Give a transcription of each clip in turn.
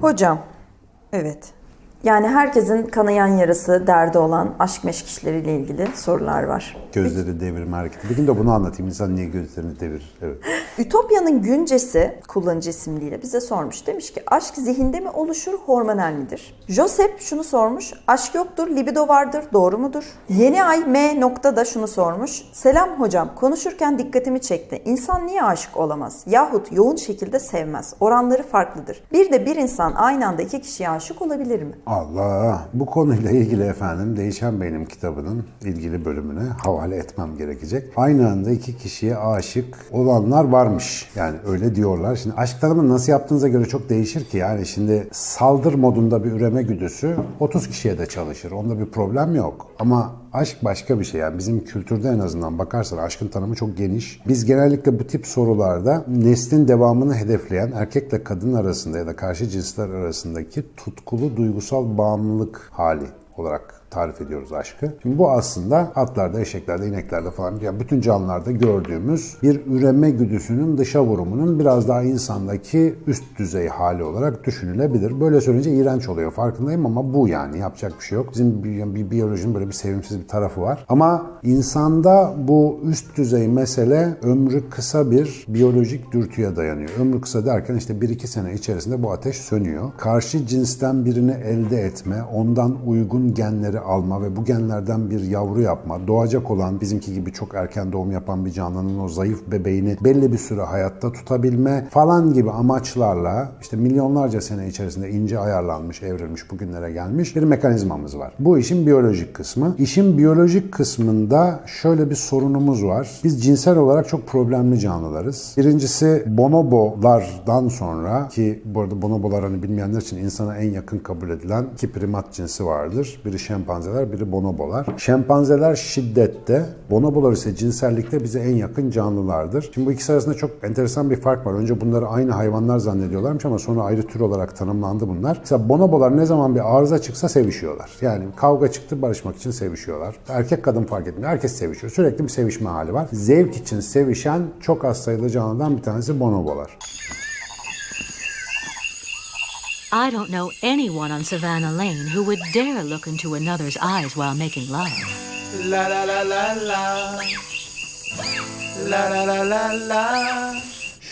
Hocam, evet. Yani herkesin kanayan yarası, derdi olan aşk meşk işleriyle ilgili sorular var. Gözleri devirme hareketi. Bir gün de bunu anlatayım. İnsan niye gözlerini devirir? Evet. Ütopya'nın güncesi kullanıcı isimliyle bize sormuş. Demiş ki aşk zihinde mi oluşur, hormonal midir? Josep şunu sormuş. Aşk yoktur, libido vardır, doğru mudur? Yeni ay M nokta da şunu sormuş. Selam hocam, konuşurken dikkatimi çekti. İnsan niye aşık olamaz? Yahut yoğun şekilde sevmez. Oranları farklıdır. Bir de bir insan aynı anda iki kişiye aşık olabilir mi? Allah! Bu konuyla ilgili efendim Değişen Benim kitabının ilgili bölümüne havale etmem gerekecek. Aynı anda iki kişiye aşık olanlar varmış. Yani öyle diyorlar. Şimdi aşk tanımını nasıl yaptığınıza göre çok değişir ki. Yani şimdi saldır modunda bir üreme güdüsü 30 kişiye de çalışır. Onda bir problem yok. Ama aşk başka bir şey. Yani bizim kültürde en azından bakarsan aşkın tanımı çok geniş. Biz genellikle bu tip sorularda neslin devamını hedefleyen erkekle kadın arasında ya da karşı cinsler arasındaki tutkulu duygusal bağımlılık hali olarak tarif ediyoruz aşkı. Şimdi bu aslında atlarda, eşeklerde, ineklerde falan yani bütün canlılarda gördüğümüz bir üreme güdüsünün dışa vurumunun biraz daha insandaki üst düzey hali olarak düşünülebilir. Böyle söyleyince iğrenç oluyor farkındayım ama bu yani yapacak bir şey yok. Bizim bir, biyolojinin böyle bir sevimsiz bir tarafı var. Ama insanda bu üst düzey mesele ömrü kısa bir biyolojik dürtüye dayanıyor. Ömrü kısa derken işte 1-2 sene içerisinde bu ateş sönüyor. Karşı cinsten birini elde etme, ondan uygun genleri alma ve bu genlerden bir yavru yapma, doğacak olan bizimki gibi çok erken doğum yapan bir canlının o zayıf bebeğini belli bir süre hayatta tutabilme falan gibi amaçlarla işte milyonlarca sene içerisinde ince ayarlanmış, evrilmiş, bugünlere gelmiş bir mekanizmamız var. Bu işin biyolojik kısmı. İşin biyolojik kısmında şöyle bir sorunumuz var. Biz cinsel olarak çok problemli canlılarız. Birincisi bonobolardan sonra ki bu arada bonobolar hani bilmeyenler için insana en yakın kabul edilen iki primat cinsi vardır. Biri şempanzeler, biri bonobolar. Şempanzeler şiddette, bonobolar ise cinsellikte bize en yakın canlılardır. Şimdi bu ikisi arasında çok enteresan bir fark var. Önce bunları aynı hayvanlar zannediyorlarmış ama sonra ayrı tür olarak tanımlandı bunlar. Mesela bonobolar ne zaman bir arıza çıksa sevişiyorlar. Yani kavga çıktı barışmak için sevişiyorlar. Erkek kadın fark etmiyor. Herkes sevişiyor. Sürekli bir sevişme hali var. Zevk için sevişen çok az sayıda canlıdan bir tanesi bonobolar. I don't know anyone on Savannah Lane who would dare look into another's eyes while making love. La la la la la. La la la la la.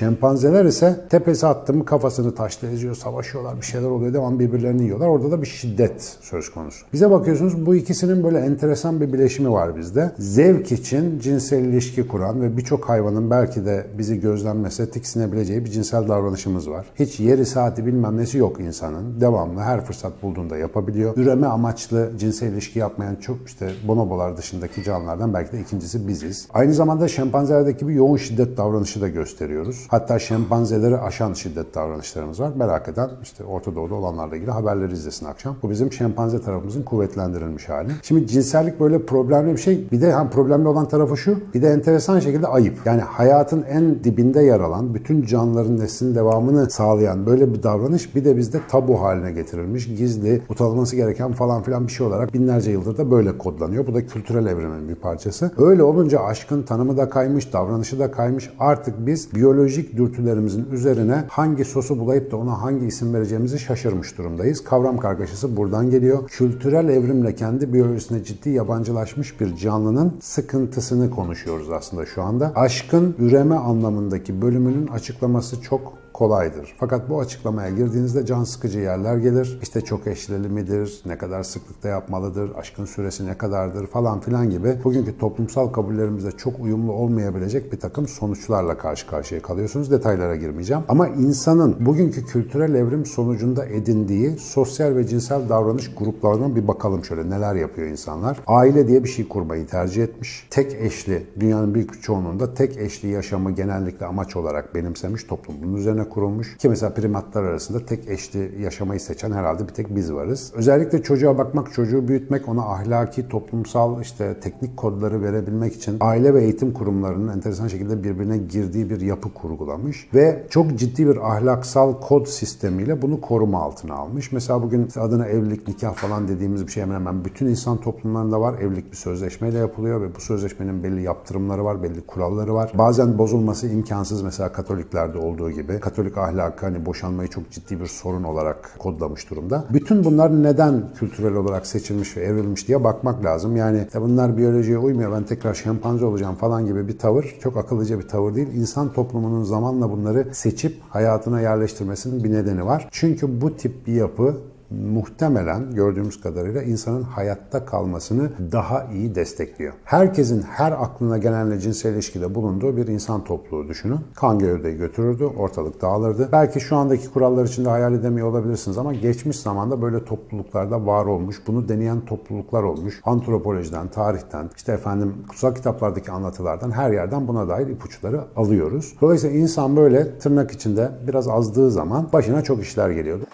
Şempanzeler ise tepesi attı mı kafasını taşla eziyor, savaşıyorlar, bir şeyler oluyor, devam birbirlerini yiyorlar. Orada da bir şiddet söz konusu. Bize bakıyorsunuz bu ikisinin böyle enteresan bir bileşimi var bizde. Zevk için cinsel ilişki kuran ve birçok hayvanın belki de bizi gözlenmese tiksinebileceği bir cinsel davranışımız var. Hiç yeri saati bilmem nesi yok insanın. Devamlı her fırsat bulduğunda yapabiliyor. Üreme amaçlı cinsel ilişki yapmayan çok işte bonobolar dışındaki canlılardan belki de ikincisi biziz. Aynı zamanda şempanzelerdeki bir yoğun şiddet davranışı da gösteriyoruz. Hatta şempanzeleri aşan şiddet davranışlarımız var. Merak eden işte Orta Doğu'da olanlarla ilgili haberleri izlesin akşam. Bu bizim şempanze tarafımızın kuvvetlendirilmiş hali. Şimdi cinsellik böyle problemli bir şey. Bir de hem problemli olan tarafı şu. Bir de enteresan şekilde ayıp. Yani hayatın en dibinde yer alan, bütün canlıların neslinin devamını sağlayan böyle bir davranış bir de bizde tabu haline getirilmiş. Gizli, utanılması gereken falan filan bir şey olarak binlerce yıldır da böyle kodlanıyor. Bu da kültürel evrimin bir parçası. Öyle olunca aşkın tanımı da kaymış, davranışı da kaymış. Artık biz biyolojik dürtülerimizin üzerine hangi sosu bulayıp da ona hangi isim vereceğimizi şaşırmış durumdayız. Kavram kargaşası buradan geliyor. Kültürel evrimle kendi biyolojisine ciddi yabancılaşmış bir canlının sıkıntısını konuşuyoruz aslında şu anda. Aşkın üreme anlamındaki bölümünün açıklaması çok kolaydır. Fakat bu açıklamaya girdiğinizde can sıkıcı yerler gelir. İşte çok eşlili midir, ne kadar sıklıkta yapmalıdır, aşkın süresi ne kadardır falan filan gibi bugünkü toplumsal kabullerimizde çok uyumlu olmayabilecek bir takım sonuçlarla karşı karşıya kalıyorsunuz. Detaylara girmeyeceğim. Ama insanın bugünkü kültürel evrim sonucunda edindiği sosyal ve cinsel davranış gruplarına bir bakalım şöyle neler yapıyor insanlar. Aile diye bir şey kurmayı tercih etmiş. Tek eşli, dünyanın büyük çoğunluğunda tek eşli yaşamı genellikle amaç olarak benimsemiş toplum. Bunun üzerine kurulmuş. Ki mesela primatlar arasında tek eşli yaşamayı seçen herhalde bir tek biz varız. Özellikle çocuğa bakmak, çocuğu büyütmek, ona ahlaki, toplumsal işte teknik kodları verebilmek için aile ve eğitim kurumlarının enteresan şekilde birbirine girdiği bir yapı kurgulamış ve çok ciddi bir ahlaksal kod sistemiyle bunu koruma altına almış. Mesela bugün adına evlilik, nikah falan dediğimiz bir şey hemen hemen bütün insan toplumlarında var. Evlilik bir sözleşmeyle yapılıyor ve bu sözleşmenin belli yaptırımları var, belli kuralları var. Bazen bozulması imkansız mesela Katoliklerde olduğu gibi. Katolik ahlakı hani boşanmayı çok ciddi bir sorun olarak kodlamış durumda. Bütün bunlar neden kültürel olarak seçilmiş ve evrilmiş diye bakmak lazım. Yani "Ya bunlar biyolojiye uymuyor ben tekrar şempanze olacağım falan gibi bir tavır çok akıllıca bir tavır değil. İnsan toplumunun zamanla bunları seçip hayatına yerleştirmesinin bir nedeni var. Çünkü bu tip bir yapı muhtemelen gördüğümüz kadarıyla insanın hayatta kalmasını daha iyi destekliyor. Herkesin her aklına gelenle cinsel ilişkide bulunduğu bir insan topluluğu düşünün. Kan gövdeyi götürürdü, ortalık dağılırdı. Belki şu andaki kurallar içinde hayal edemiyor olabilirsiniz ama geçmiş zamanda böyle topluluklarda var olmuş, bunu deneyen topluluklar olmuş. Antropolojiden, tarihten, işte efendim kutsal kitaplardaki anlatılardan her yerden buna dair ipuçları alıyoruz. Dolayısıyla insan böyle tırnak içinde biraz azdığı zaman başına çok işler geliyordu.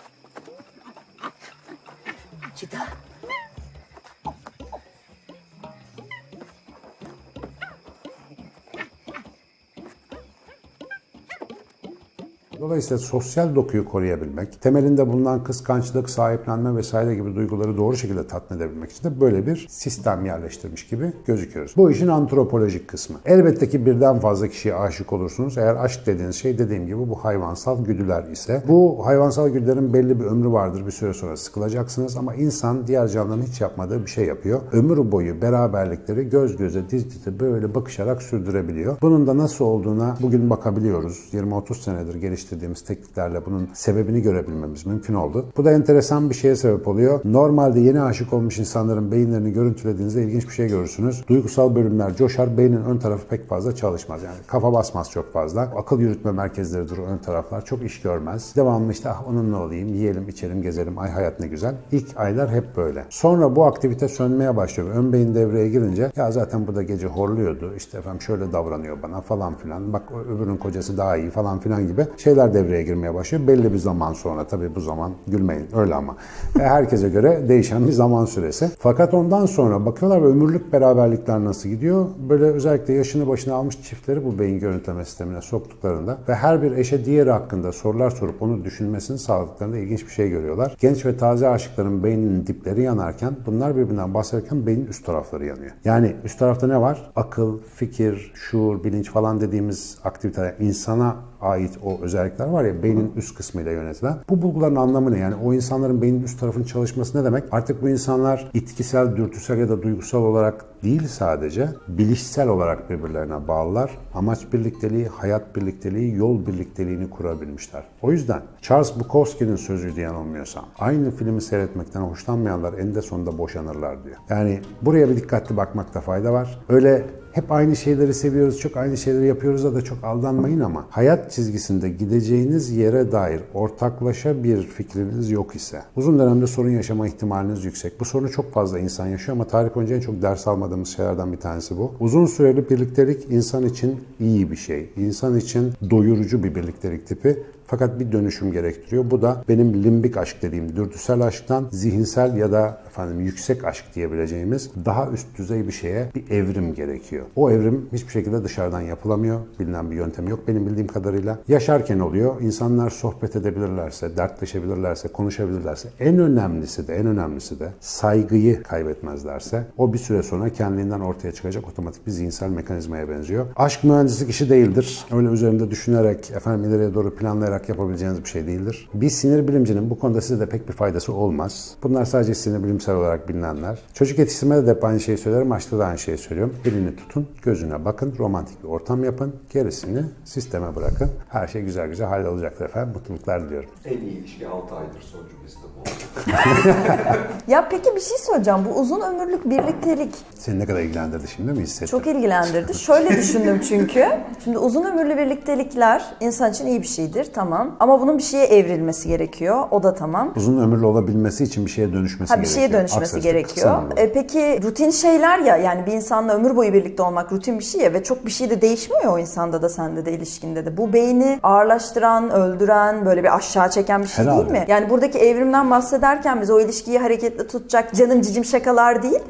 Dolayısıyla sosyal dokuyu koruyabilmek, temelinde bulunan kıskançlık, sahiplenme vesaire gibi duyguları doğru şekilde tatmin edebilmek için de böyle bir sistem yerleştirmiş gibi gözüküyoruz. Bu işin antropolojik kısmı. Elbette ki birden fazla kişiye aşık olursunuz. Eğer aşk dediğiniz şey dediğim gibi bu hayvansal güdüler ise. Bu hayvansal güdülerin belli bir ömrü vardır. Bir süre sonra sıkılacaksınız ama insan diğer canlıların hiç yapmadığı bir şey yapıyor. Ömür boyu beraberlikleri göz göze, diz dize böyle bakışarak sürdürebiliyor. Bunun da nasıl olduğuna bugün bakabiliyoruz. 20-30 senedir geliştirdiğimiz tekniklerle bunun sebebini görebilmemiz mümkün oldu. Bu da enteresan bir şeye sebep oluyor. Normalde yeni aşık olmuş insanların beyinlerini görüntülediğinizde ilginç bir şey görürsünüz. Duygusal bölümler coşar, beynin ön tarafı pek fazla çalışmaz. Yani kafa basmaz çok fazla. Akıl yürütme merkezleridir o ön taraflar. Çok iş görmez. Devamlı işte ah onunla olayım, yiyelim, içelim, gezelim. Ay hayat ne güzel. İlk aylar hep böyle. Sonra bu aktivite sönmeye başlıyor. Ön beyin devreye girince ya zaten bu da gece horluyordu. İşte efendim şöyle davranıyor bana falan filan. Bak öbürünün kocası daha iyi falan filan gibi şeyler devreye girmeye başlıyor. Belli bir zaman sonra tabii bu zaman gülmeyin öyle ama. E, Herkese göre değişen bir zaman süresi. Fakat ondan sonra bakıyorlar ve ömürlük beraberlikler nasıl gidiyor? Böyle özellikle yaşını başına almış çiftleri bu beyin görüntüleme sistemine soktuklarında ve her bir eşe diğeri hakkında sorular sorup onu düşünmesini sağladıklarında ilginç bir şey görüyorlar. Genç ve taze aşıkların beyninin dipleri yanarken bunlar birbirinden bahsederken beynin üst tarafları yanıyor. Yani üst tarafta ne var? Akıl, fikir, şuur, bilinç falan dediğimiz aktiviteler insana ait o özellikler var ya beynin üst kısmıyla yönetilen. Bu bulguların anlamı ne? Yani o insanların beynin üst tarafının çalışması ne demek? Artık bu insanlar itkisel, dürtüsel ya da duygusal olarak değil sadece bilişsel olarak birbirlerine bağlılar. Amaç birlikteliği, hayat birlikteliği, yol birlikteliğini kurabilmişler. O yüzden Charles Bukowski'nin sözü diye yanılmıyorsam aynı filmi seyretmekten hoşlanmayanlar eninde sonunda boşanırlar diyor. Yani buraya bir dikkatli bakmakta fayda var. Öyle hep aynı şeyleri seviyoruz, çok aynı şeyleri yapıyoruz da çok aldanmayın ama hayat çizgisinde gideceğiniz yere dair ortaklaşa bir fikriniz yok ise uzun dönemde sorun yaşama ihtimaliniz yüksek. Bu sorunu çok fazla insan yaşıyor ama tarih boyunca en çok ders almadığımız şeylerden bir tanesi bu. Uzun süreli birliktelik insan için iyi bir şey. İnsan için doyurucu bir birliktelik tipi. Fakat bir dönüşüm gerektiriyor. Bu da benim limbik aşk dediğim dürtüsel aşktan zihinsel ya da efendim yüksek aşk diyebileceğimiz daha üst düzey bir şeye bir evrim gerekiyor. O evrim hiçbir şekilde dışarıdan yapılamıyor. Bilinen bir yöntem yok benim bildiğim kadarıyla. Yaşarken oluyor. İnsanlar sohbet edebilirlerse, dertleşebilirlerse, konuşabilirlerse en önemlisi de en önemlisi de saygıyı kaybetmezlerse o bir süre sonra kendinden ortaya çıkacak otomatik bir zihinsel mekanizmaya benziyor. Aşk mühendislik işi değildir. Öyle üzerinde düşünerek efendim ileriye doğru planlayarak yapabileceğiniz bir şey değildir. Bir sinir bilimcinin bu konuda size de pek bir faydası olmaz. Bunlar sadece sinir bilimsel olarak bilinenler. Çocuk yetiştirmede de hep aynı şeyi söylerim, aşkta da aynı şeyi söylüyorum. Elini tutun, gözüne bakın, romantik bir ortam yapın, gerisini sisteme bırakın. Her şey güzel güzel hallolacaktır efendim. Mutluluklar diliyorum. En iyi ilişki 6 aydır son cümlesi de bu. Ya peki bir şey söyleyeceğim. Bu uzun ömürlük birliktelik Seni ne kadar ilgilendirdi şimdi mi hissettin? çok ilgilendirdi. Şöyle düşündüm çünkü. Şimdi uzun ömürlü birliktelikler insan için iyi bir şeydir tamam. Ama bunun bir şeye evrilmesi gerekiyor. O da tamam. Uzun ömürlü olabilmesi için bir şeye dönüşmesi Ha bir gerekiyor. şeye dönüşmesi gerekiyor. E, peki rutin şeyler ya yani bir insanla ömür boyu birlikte olmak rutin bir şey ya ve çok bir şey de değişmiyor o insanda da sende de ilişkinde de. Bu beyni ağırlaştıran, öldüren, böyle bir aşağı çeken bir şey Herhalde. değil mi? Yani buradaki evrimden bahsederken biz o ilişkiyi hareketli tutacak canım cicim şakalar değil.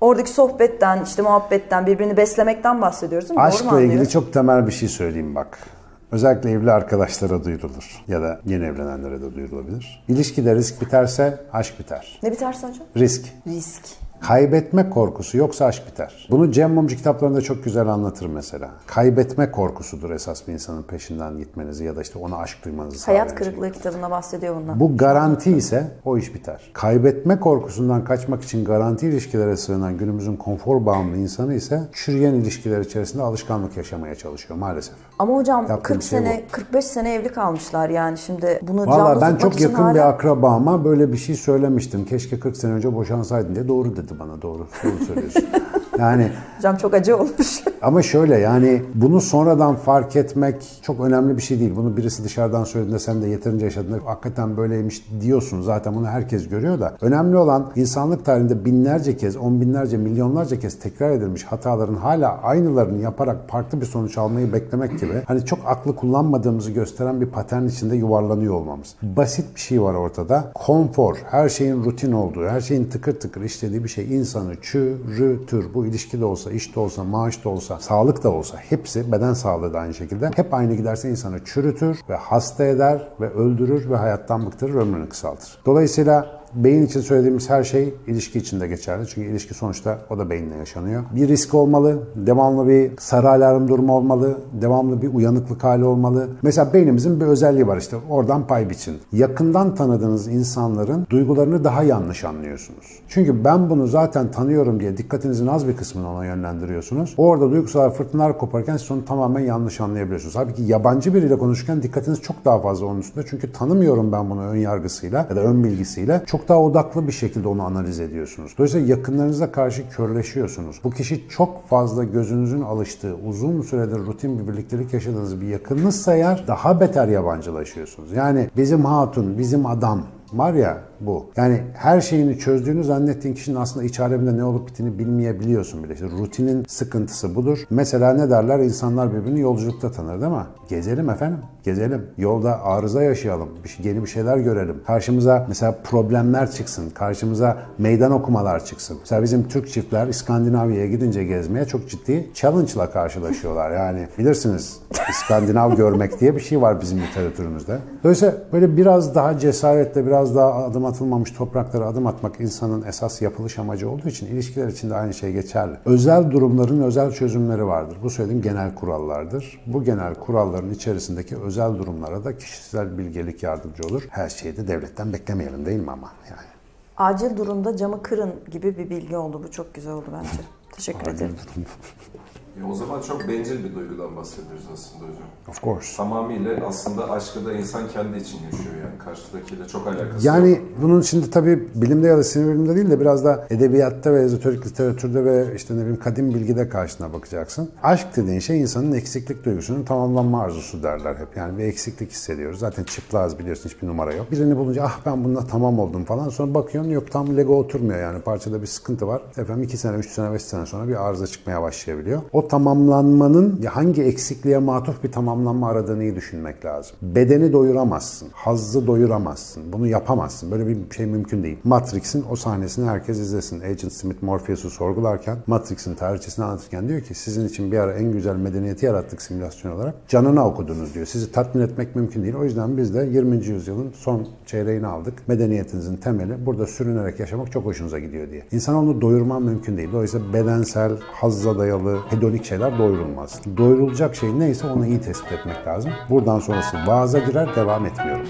Oradaki sohbetten, işte muhabbetten, birbirini beslemekten bahsediyoruz değil mi? Aşkla ilgili çok temel bir şey söyleyeyim bak. Özellikle evli arkadaşlara duyurulur ya da yeni evlenenlere de duyurulabilir. İlişkide risk biterse aşk biter. Ne biterse hocam? Risk. Risk. Kaybetme korkusu yoksa aşk biter. Bunu Cem Mumcu kitaplarında çok güzel anlatır mesela. Kaybetme korkusudur esas bir insanın peşinden gitmenizi ya da işte ona aşk duymanızı Hayat şey. kırıklığı kitabında bahsediyor bundan. Bu garanti ise o iş biter. Kaybetme korkusundan kaçmak için garanti ilişkilere sığınan günümüzün konfor bağımlı insanı ise çürüyen ilişkiler içerisinde alışkanlık yaşamaya çalışıyor maalesef. Ama hocam Yaptığım 40 şey sene, 45 sene evli kalmışlar yani şimdi bunu Valla ben çok yakın hala... bir akrabama böyle bir şey söylemiştim. Keşke 40 sene önce boşansaydın diye. Doğru dedi bana doğru. Doğru söylüyorsun. yani Hocam çok acı olmuş. ama şöyle yani bunu sonradan fark etmek çok önemli bir şey değil. Bunu birisi dışarıdan söylediğinde sen de yeterince yaşadığında hakikaten böyleymiş diyorsun. Zaten bunu herkes görüyor da. Önemli olan insanlık tarihinde binlerce kez, on binlerce, milyonlarca kez tekrar edilmiş hataların hala aynılarını yaparak farklı bir sonuç almayı beklemek gibi. Hani çok aklı kullanmadığımızı gösteren bir patern içinde yuvarlanıyor olmamız. Basit bir şey var ortada. Konfor, her şeyin rutin olduğu, her şeyin tıkır tıkır işlediği bir şey insanı çürütür. Bu ilişki de olsa, iş de olsa, maaş da olsa, sağlık da olsa hepsi beden sağlığı da aynı şekilde. Hep aynı giderse insanı çürütür ve hasta eder ve öldürür ve hayattan bıktırır, ömrünü kısaltır. Dolayısıyla Beyin için söylediğimiz her şey ilişki için de geçerli. Çünkü ilişki sonuçta o da beyinle yaşanıyor. Bir risk olmalı, devamlı bir sarı alarm durumu olmalı, devamlı bir uyanıklık hali olmalı. Mesela beynimizin bir özelliği var işte oradan pay biçin. Yakından tanıdığınız insanların duygularını daha yanlış anlıyorsunuz. Çünkü ben bunu zaten tanıyorum diye dikkatinizin az bir kısmını ona yönlendiriyorsunuz. Orada duygusal fırtınalar koparken siz onu tamamen yanlış anlayabiliyorsunuz. Halbuki yabancı biriyle konuşurken dikkatiniz çok daha fazla onun üstünde. Çünkü tanımıyorum ben bunu ön yargısıyla ya da ön bilgisiyle. Çok daha odaklı bir şekilde onu analiz ediyorsunuz. Dolayısıyla yakınlarınıza karşı körleşiyorsunuz. Bu kişi çok fazla gözünüzün alıştığı, uzun süredir rutin bir birliktelik yaşadığınız bir yakınınızsa eğer daha beter yabancılaşıyorsunuz. Yani bizim hatun, bizim adam var ya bu. Yani her şeyini çözdüğünü zannettiğin kişinin aslında iç aleminde ne olup bittiğini bilmeyebiliyorsun bile. İşte rutinin sıkıntısı budur. Mesela ne derler? İnsanlar birbirini yolculukta tanır değil mi? Gezelim efendim. Gezelim. Yolda arıza yaşayalım. Bir şey, yeni bir şeyler görelim. Karşımıza mesela problemler çıksın. Karşımıza meydan okumalar çıksın. Mesela bizim Türk çiftler İskandinavya'ya gidince gezmeye çok ciddi challenge'la karşılaşıyorlar. Yani bilirsiniz İskandinav görmek diye bir şey var bizim literatürümüzde. Dolayısıyla böyle biraz daha cesaretle, biraz daha adım atılmamış topraklara adım atmak insanın esas yapılış amacı olduğu için ilişkiler için de aynı şey geçerli. Özel durumların özel çözümleri vardır. Bu söylediğim genel kurallardır. Bu genel kuralların içerisindeki özel durumlara da kişisel bilgelik yardımcı olur. Her şeyi de devletten beklemeyelim değil mi ama yani. Acil durumda camı kırın gibi bir bilgi oldu. Bu çok güzel oldu bence. Teşekkür ederim. E o zaman çok bencil bir duygudan bahsediyoruz aslında hocam. Of course. Tamamıyla aslında aşkı da insan kendi için yaşıyor yani. Karşıdakiyle çok alakası Yani yok. bunun şimdi tabii bilimde ya da sinir bilimde değil de biraz da edebiyatta ve ezoterik literatürde ve işte ne bileyim kadim bilgide karşına bakacaksın. Aşk dediğin şey insanın eksiklik duygusunun tamamlanma arzusu derler hep. Yani bir eksiklik hissediyoruz. Zaten çıplağız biliyorsun hiçbir numara yok. Birini bulunca ah ben bununla tamam oldum falan. Sonra bakıyorsun yok tam Lego oturmuyor yani. Parçada bir sıkıntı var. Efendim 2 sene, 3 sene, 5 sene sonra bir arıza çıkmaya başlayabiliyor. O tamamlanmanın hangi eksikliğe matuf bir tamamlanma aradığını iyi düşünmek lazım. Bedeni doyuramazsın. Hazzı doyuramazsın. Bunu yapamazsın. Böyle bir şey mümkün değil. Matrix'in o sahnesini herkes izlesin. Agent Smith Morpheus'u sorgularken Matrix'in tarihçesini anlatırken diyor ki sizin için bir ara en güzel medeniyeti yarattık simülasyon olarak. Canına okudunuz diyor. Sizi tatmin etmek mümkün değil. O yüzden biz de 20. yüzyılın son çeyreğini aldık. Medeniyetinizin temeli burada sürünerek yaşamak çok hoşunuza gidiyor diye. İnsan onu doyurman mümkün değil. Dolayısıyla bedensel, hazza dayalı, hedonik şeyler doyurulmaz. Doyurulacak şey neyse onu iyi tespit etmek lazım. Buradan sonrası vaaza girer, devam etmiyorum.